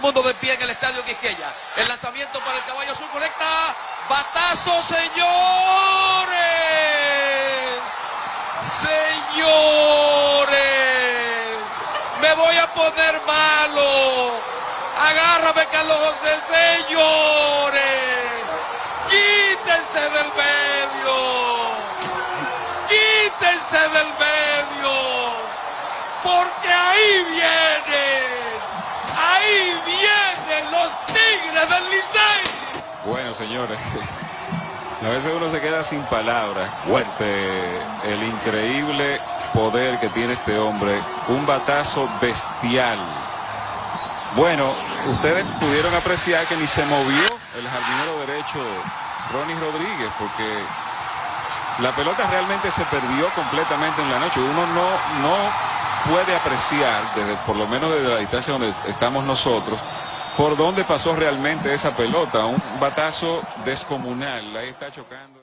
mundo de pie en el estadio Quisqueya. El lanzamiento para el caballo azul conecta. Batazo, señores. Señores. Me voy a poner malo. Agárrame, Carlos José, señores. Quítense del medio. Quítense del medio. Porque ahí vienen. Bueno, señores. A veces uno se queda sin palabras. Fuerte el increíble poder que tiene este hombre. Un batazo bestial. Bueno, ustedes pudieron apreciar que ni se movió el jardinero derecho Ronnie Rodríguez porque la pelota realmente se perdió completamente en la noche. Uno no, no puede apreciar, desde, por lo menos desde la distancia donde estamos nosotros, por dónde pasó realmente esa pelota. Un batazo descomunal. Ahí está chocando.